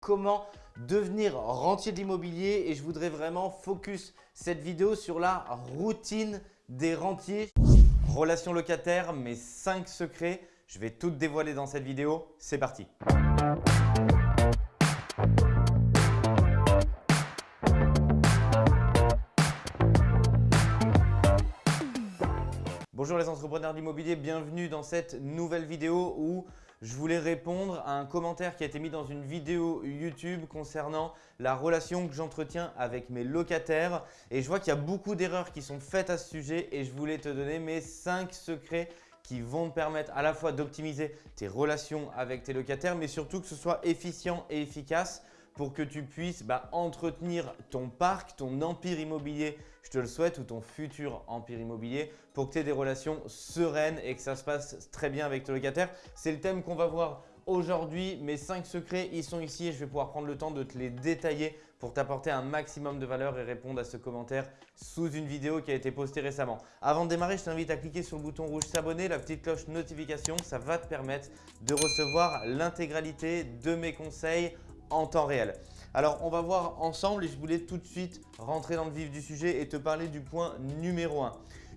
comment devenir rentier d'immobilier et je voudrais vraiment focus cette vidéo sur la routine des rentiers. Relations locataires, mes 5 secrets, je vais tout dévoiler dans cette vidéo. C'est parti Bonjour les entrepreneurs d'immobilier, bienvenue dans cette nouvelle vidéo où je voulais répondre à un commentaire qui a été mis dans une vidéo YouTube concernant la relation que j'entretiens avec mes locataires. Et je vois qu'il y a beaucoup d'erreurs qui sont faites à ce sujet et je voulais te donner mes 5 secrets qui vont te permettre à la fois d'optimiser tes relations avec tes locataires, mais surtout que ce soit efficient et efficace pour que tu puisses bah, entretenir ton parc, ton empire immobilier, je te le souhaite, ou ton futur empire immobilier pour que tu aies des relations sereines et que ça se passe très bien avec tes locataires. C'est le thème qu'on va voir aujourd'hui. Mes 5 secrets, ils sont ici et je vais pouvoir prendre le temps de te les détailler pour t'apporter un maximum de valeur et répondre à ce commentaire sous une vidéo qui a été postée récemment. Avant de démarrer, je t'invite à cliquer sur le bouton rouge s'abonner, la petite cloche notification. Ça va te permettre de recevoir l'intégralité de mes conseils en temps réel. Alors, on va voir ensemble et je voulais tout de suite rentrer dans le vif du sujet et te parler du point numéro 1.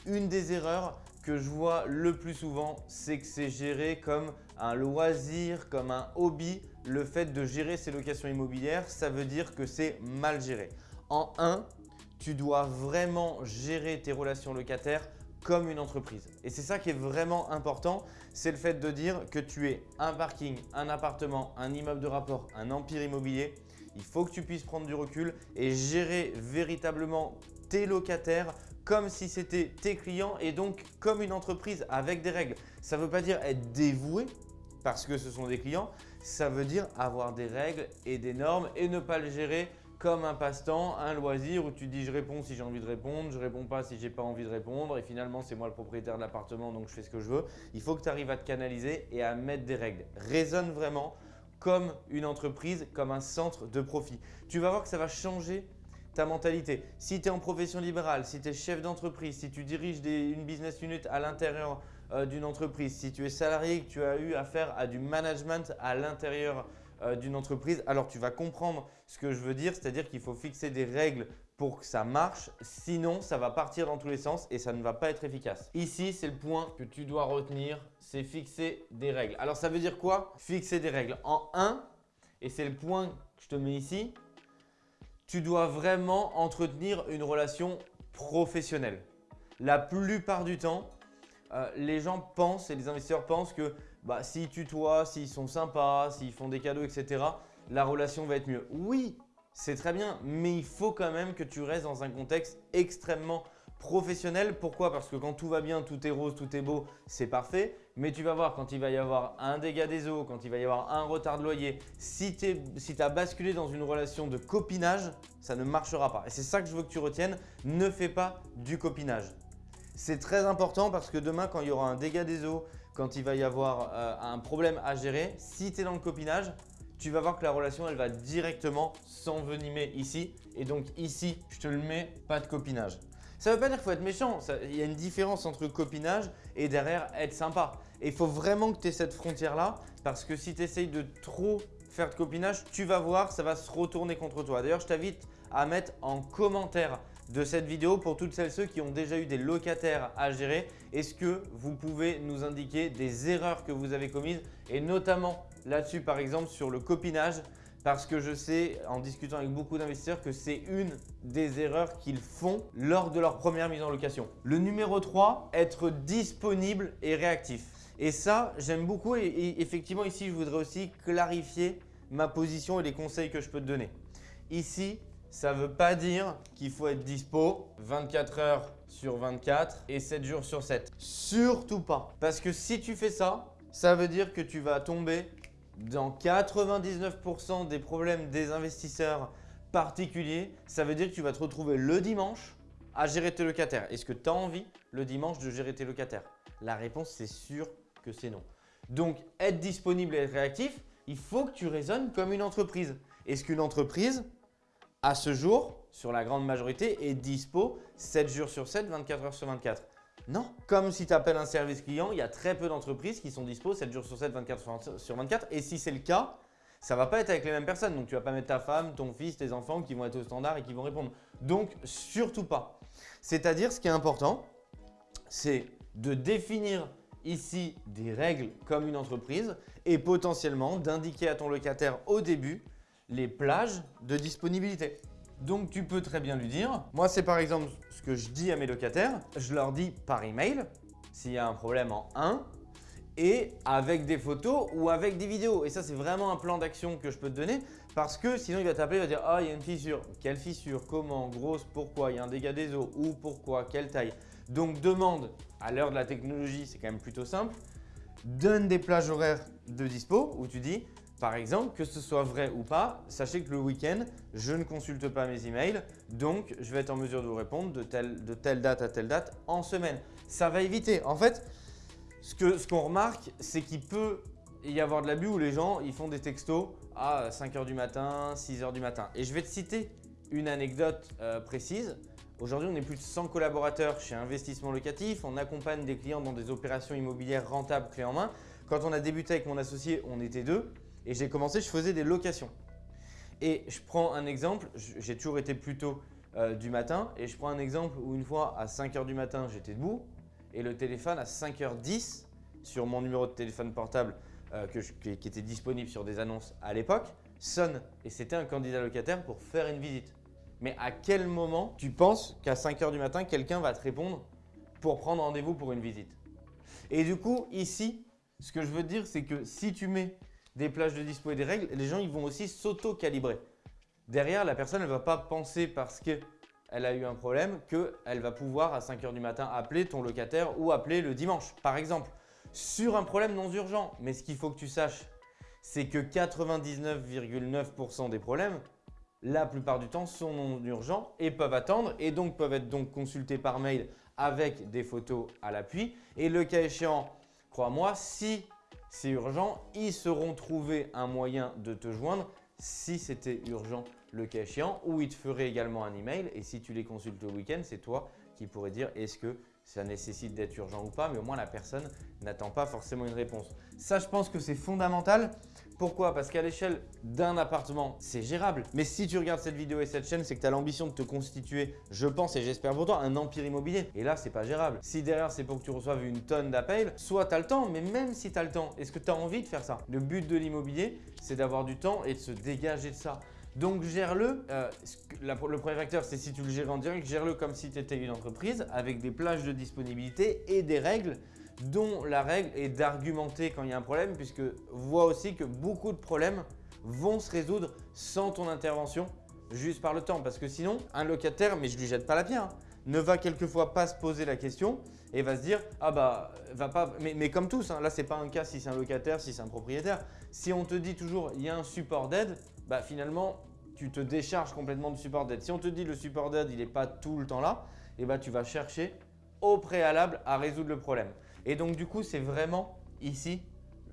Une des erreurs que je vois le plus souvent, c'est que c'est géré comme un loisir, comme un hobby. Le fait de gérer ses locations immobilières, ça veut dire que c'est mal géré. En 1, tu dois vraiment gérer tes relations locataires comme une entreprise. Et c'est ça qui est vraiment important, c'est le fait de dire que tu es un parking, un appartement, un immeuble de rapport, un empire immobilier. Il faut que tu puisses prendre du recul et gérer véritablement tes locataires comme si c'était tes clients et donc comme une entreprise avec des règles. Ça ne veut pas dire être dévoué parce que ce sont des clients, ça veut dire avoir des règles et des normes et ne pas le gérer comme un passe-temps, un loisir où tu dis je réponds si j'ai envie de répondre, je réponds pas si j'ai pas envie de répondre et finalement c'est moi le propriétaire de l'appartement donc je fais ce que je veux. Il faut que tu arrives à te canaliser et à mettre des règles. Raisonne vraiment comme une entreprise, comme un centre de profit. Tu vas voir que ça va changer ta mentalité. Si tu es en profession libérale, si tu es chef d'entreprise, si tu diriges une business unit à l'intérieur euh, d'une entreprise, si tu es salarié, que tu as eu affaire à du management à l'intérieur euh, d'une entreprise, alors tu vas comprendre ce que je veux dire, c'est-à-dire qu'il faut fixer des règles pour que ça marche, sinon ça va partir dans tous les sens et ça ne va pas être efficace. Ici, c'est le point que tu dois retenir, c'est fixer des règles. Alors ça veut dire quoi Fixer des règles? En 1, et c'est le point que je te mets ici, tu dois vraiment entretenir une relation professionnelle. La plupart du temps, euh, les gens pensent et les investisseurs pensent que bah, s'ils tutoient, s'ils sont sympas, s'ils font des cadeaux, etc., la relation va être mieux. Oui, c'est très bien, mais il faut quand même que tu restes dans un contexte extrêmement professionnel. Pourquoi? Parce que quand tout va bien, tout est rose, tout est beau, c'est parfait. Mais tu vas voir quand il va y avoir un dégât des eaux, quand il va y avoir un retard de loyer, si tu si as basculé dans une relation de copinage, ça ne marchera pas. Et c'est ça que je veux que tu retiennes, ne fais pas du copinage. C'est très important parce que demain, quand il y aura un dégât des eaux, quand il va y avoir euh, un problème à gérer, si tu es dans le copinage, tu vas voir que la relation, elle va directement s'envenimer ici. Et donc ici, je te le mets, pas de copinage. Ça ne veut pas dire qu'il faut être méchant. Il y a une différence entre copinage et derrière être sympa. Et il faut vraiment que tu aies cette frontière-là parce que si tu essayes de trop faire de copinage, tu vas voir, ça va se retourner contre toi. D'ailleurs, je t'invite à mettre en commentaire de cette vidéo pour toutes celles ceux qui ont déjà eu des locataires à gérer. Est-ce que vous pouvez nous indiquer des erreurs que vous avez commises et notamment là-dessus par exemple sur le copinage? Parce que je sais en discutant avec beaucoup d'investisseurs que c'est une des erreurs qu'ils font lors de leur première mise en location. Le numéro 3, être disponible et réactif. Et ça, j'aime beaucoup et, effectivement ici, je voudrais aussi clarifier ma position et les conseils que je peux te donner. Ici, ça ne veut pas dire qu'il faut être dispo 24 heures sur 24 et 7 jours sur 7. Surtout pas. Parce que si tu fais ça, ça veut dire que tu vas tomber dans 99% des problèmes des investisseurs particuliers. Ça veut dire que tu vas te retrouver le dimanche à gérer tes locataires. Est-ce que tu as envie le dimanche de gérer tes locataires? La réponse, c'est sûr que c'est non. Donc, être disponible et être réactif, il faut que tu raisonnes comme une entreprise. Est-ce qu'une entreprise, à ce jour, sur la grande majorité, est dispo 7 jours sur 7, 24 heures sur 24. Non, comme si tu appelles un service client, il y a très peu d'entreprises qui sont dispo 7 jours sur 7, 24 sur 24. Et si c'est le cas, ça va pas être avec les mêmes personnes. Donc, tu vas pas mettre ta femme, ton fils, tes enfants qui vont être au standard et qui vont répondre. Donc, surtout pas. C'est-à-dire, ce qui est important, c'est de définir ici des règles comme une entreprise et potentiellement d'indiquer à ton locataire au début les plages de disponibilité. Donc tu peux très bien lui dire, moi c'est par exemple ce que je dis à mes locataires, je leur dis par email s'il y a un problème en 1 et avec des photos ou avec des vidéos. Et ça c'est vraiment un plan d'action que je peux te donner parce que sinon il va t'appeler, il va dire « Ah, il y a une fissure. Quelle fissure? Comment? Grosse? Pourquoi? Il y a un dégât des eaux? Où Pourquoi? Quelle taille ?» Donc demande, à l'heure de la technologie, c'est quand même plutôt simple, donne des plages horaires de dispo où tu dis par exemple, que ce soit vrai ou pas, sachez que le week-end, je ne consulte pas mes emails, donc je vais être en mesure de vous répondre de telle, date à telle date en semaine. Ça va éviter. En fait, ce qu'on ce qu'on remarque, c'est qu'il peut y avoir de l'abus où les gens ils font des textos à 5h du matin, 6h du matin. Et je vais te citer une anecdote euh, précise. Aujourd'hui, on est plus de 100 collaborateurs chez Investissement Locatif. On accompagne des clients dans des opérations immobilières rentables clés en main. Quand on a débuté avec mon associé, on était deux. Et j'ai commencé, je faisais des locations. Et je prends un exemple, j'ai toujours été plus tôt euh, du matin. Et je prends un exemple où une fois à 5h du matin, j'étais debout. Et le téléphone à 5h10 sur mon numéro de téléphone portable euh, qui, était disponible sur des annonces à l'époque sonne. Et c'était un candidat locataire pour faire une visite. Mais à quel moment tu penses qu'à 5h du matin, quelqu'un va te répondre pour prendre rendez-vous pour une visite? Et du coup, ici, ce que je veux dire, c'est que si tu mets des plages de dispo et des règles, les gens ils vont aussi s'auto-calibrer. Derrière, la personne ne va pas penser parce qu'elle a eu un problème qu'elle va pouvoir à 5 h du matin appeler ton locataire ou appeler le dimanche, par exemple, sur un problème non urgent. Mais ce qu'il faut que tu saches, c'est que 99,9% des problèmes, la plupart du temps, sont non urgents et peuvent attendre et donc peuvent être donc consultés par mail avec des photos à l'appui. Et le cas échéant, crois-moi, si c'est urgent, ils sauront trouver un moyen de te joindre. Si c'était urgent le cas échéant. Ou ils te feraient également un email. Et si tu les consultes le week-end, c'est toi qui pourrais dire est-ce que ça nécessite d'être urgent ou pas, mais au moins la personne n'attend pas forcément une réponse. Ça, je pense que c'est fondamental. Pourquoi? Parce qu'à l'échelle d'un appartement, c'est gérable. Mais si tu regardes cette vidéo et cette chaîne, c'est que tu as l'ambition de te constituer, je pense et j'espère pour toi, un empire immobilier. Et là, c'est pas gérable. Si derrière, c'est pour que tu reçoives une tonne d'appels, soit tu as le temps, mais même si tu as le temps, est-ce que tu as envie de faire ça? Le but de l'immobilier, c'est d'avoir du temps et de se dégager de ça. Donc gère-le, euh, le premier facteur c'est si tu le gères en direct, gère-le comme si tu étais une entreprise avec des plages de disponibilité et des règles dont la règle est d'argumenter quand il y a un problème puisque vois aussi que beaucoup de problèmes vont se résoudre sans ton intervention juste par le temps parce que sinon un locataire, mais je lui jette pas la pierre, hein, ne va quelquefois pas se poser la question et va se dire ah bah va pas mais, comme tous hein, là c'est pas un cas si c'est un locataire si c'est un propriétaire si on te dit toujours il y a un support d'aide bah finalement, tu te décharges complètement du support d'aide. Si on te dit le support d'aide, il n'est pas tout le temps là, et eh bah, tu vas chercher au préalable à résoudre le problème. Et donc du coup, c'est vraiment ici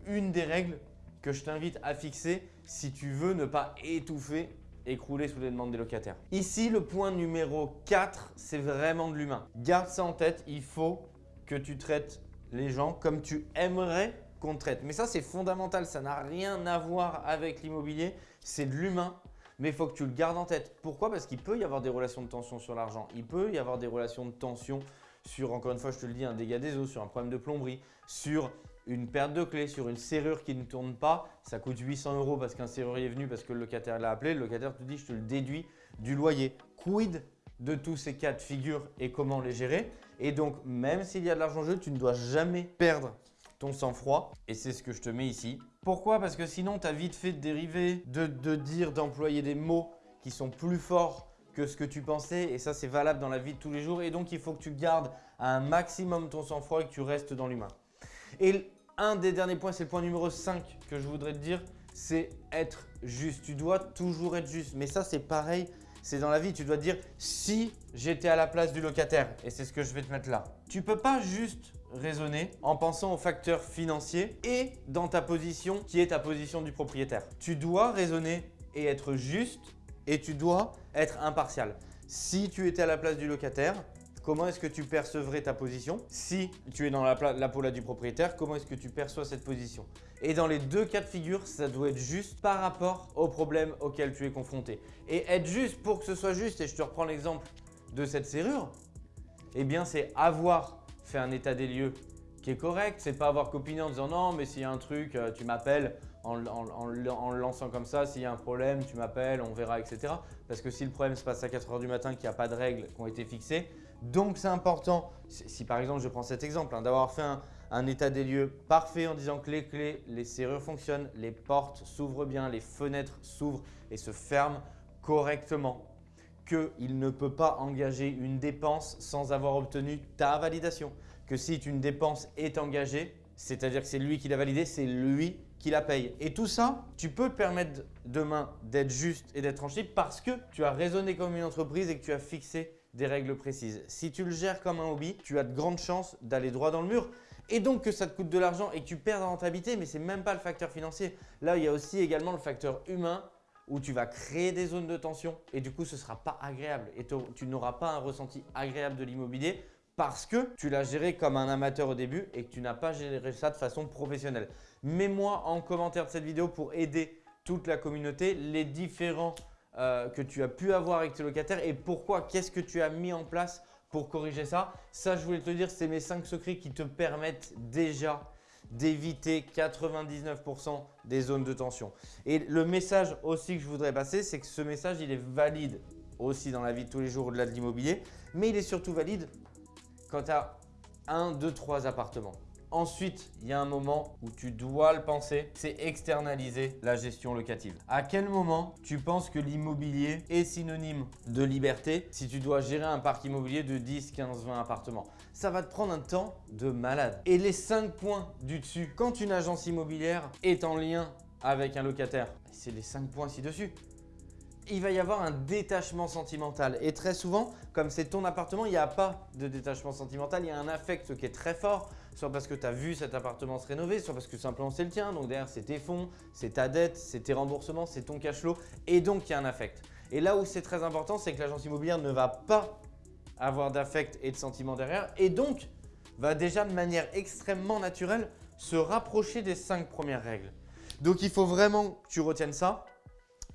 une des règles que je t'invite à fixer si tu veux ne pas étouffer, écrouler sous les demandes des locataires. Ici, le point numéro 4, c'est vraiment de l'humain. Garde ça en tête, il faut que tu traites les gens comme tu aimerais qu'on traite. Mais ça, c'est fondamental. Ça n'a rien à voir avec l'immobilier. C'est de l'humain. Mais il faut que tu le gardes en tête. Pourquoi? Parce qu'il peut y avoir des relations de tension sur l'argent. Il peut y avoir des relations de tension sur, encore une fois, je te le dis, un dégât des eaux, sur un problème de plomberie, sur une perte de clé, sur une serrure qui ne tourne pas. Ça coûte 800 euros parce qu'un serrurier est venu, parce que le locataire l'a appelé. Le locataire te dit, je te le déduis du loyer. Quid de tous ces cas de figure et comment les gérer? Et donc, même s'il y a de l'argent en jeu, tu ne dois jamais perdre ton sang-froid. Et c'est ce que je te mets ici. Pourquoi? Parce que sinon, tu as vite fait de dériver, de, de dire, d'employer des mots qui sont plus forts que ce que tu pensais. Et ça, c'est valable dans la vie de tous les jours. Et donc, il faut que tu gardes un maximum ton sang-froid et que tu restes dans l'humain. Et un des derniers points, c'est le point numéro 5 que je voudrais te dire, c'est être juste. Tu dois toujours être juste. Mais ça, c'est pareil, c'est dans la vie. Tu dois te dire, si j'étais à la place du locataire, et c'est ce que je vais te mettre là. Tu peux pas juste raisonner en pensant aux facteurs financiers et dans ta position qui est ta position du propriétaire. Tu dois raisonner et être juste et tu dois être impartial. Si tu étais à la place du locataire, comment est-ce que tu percevrais ta position? Si tu es dans la, la peau du propriétaire, comment est-ce que tu perçois cette position? Et dans les deux cas de figure, ça doit être juste par rapport au problème auquel tu es confronté. Et être juste pour que ce soit juste, et je te reprends l'exemple de cette serrure, eh bien c'est avoir fait un état des lieux qui est correct. C'est pas avoir copiné en disant non, mais s'il y a un truc, euh, tu m'appelles en, le lançant comme ça. S'il y a un problème, tu m'appelles, on verra, etc. Parce que si le problème se passe à 4 heures du matin, qu'il n'y a pas de règles qui ont été fixées, donc c'est important, si, par exemple je prends cet exemple, hein, d'avoir fait un, état des lieux parfait en disant que les clés, les serrures fonctionnent, les portes s'ouvrent bien, les fenêtres s'ouvrent et se ferment correctement qu'il ne peut pas engager une dépense sans avoir obtenu ta validation que si une dépense est engagée, c'est-à-dire que c'est lui qui l'a validé, c'est lui qui la paye. Et tout ça, tu peux te permettre demain d'être juste et d'être tranché parce que tu as raisonné comme une entreprise et que tu as fixé des règles précises. Si tu le gères comme un hobby, tu as de grandes chances d'aller droit dans le mur et donc que ça te coûte de l'argent et que tu perds en rentabilité, mais ce n'est même pas le facteur financier. Là, il y a aussi également le facteur humain où tu vas créer des zones de tension et du coup, ce ne sera pas agréable et tu n'auras pas un ressenti agréable de l'immobilier parce que tu l'as géré comme un amateur au début et que tu n'as pas géré ça de façon professionnelle. Mets-moi en commentaire de cette vidéo pour aider toute la communauté les différents euh, que tu as pu avoir avec tes locataires et pourquoi, qu'est-ce que tu as mis en place pour corriger ça. Ça, je voulais te dire, c'est mes 5 secrets qui te permettent déjà d'éviter 99% des zones de tension. Et le message aussi que je voudrais passer, c'est que ce message, il est valide aussi dans la vie de tous les jours au-delà de l'immobilier, mais il est surtout valide quand tu as 1, 2, 3 appartements. Ensuite, il y a un moment où tu dois le penser, c'est externaliser la gestion locative. À quel moment tu penses que l'immobilier est synonyme de liberté si tu dois gérer un parc immobilier de 10, 15, 20 appartements? Ça va te prendre un temps de malade. Et les 5 points du dessus, quand une agence immobilière est en lien avec un locataire, c'est les 5 points ci-dessus il va y avoir un détachement sentimental. Et très souvent, comme c'est ton appartement, il n'y a pas de détachement sentimental. Il y a un affect qui est très fort, soit parce que tu as vu cet appartement se rénover, soit parce que simplement c'est le tien. Donc derrière, c'est tes fonds, c'est ta dette, c'est tes remboursements, c'est ton cash flow. Et donc, il y a un affect. Et là où c'est très important, c'est que l'agence immobilière ne va pas avoir d'affect et de sentiment derrière. Et donc, va déjà de manière extrêmement naturelle se rapprocher des cinq premières règles. Donc, il faut vraiment que tu retiennes ça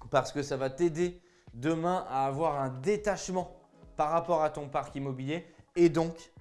parce que ça va t'aider demain à avoir un détachement par rapport à ton parc immobilier et donc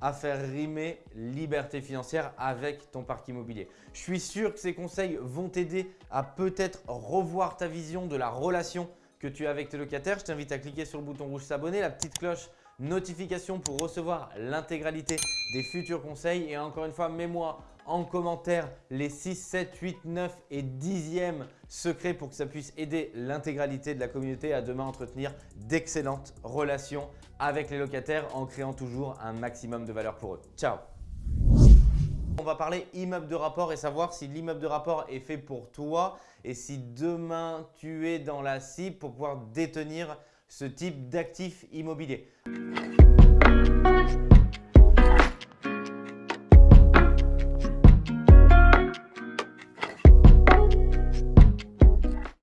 à faire rimer liberté financière avec ton parc immobilier. Je suis sûr que ces conseils vont t'aider à peut-être revoir ta vision de la relation que tu as avec tes locataires. Je t'invite à cliquer sur le bouton rouge s'abonner, la petite cloche notification pour recevoir l'intégralité des futurs conseils. Et encore une fois, mets-moi en commentaire les 6, 7, 8, 9 et 10e secrets pour que ça puisse aider l'intégralité de la communauté à demain entretenir d'excellentes relations avec les locataires en créant toujours un maximum de valeur pour eux. Ciao on va parler immeuble de rapport et savoir si l'immeuble de rapport est fait pour toi et si demain tu es dans la cible pour pouvoir détenir ce type d'actif immobilier.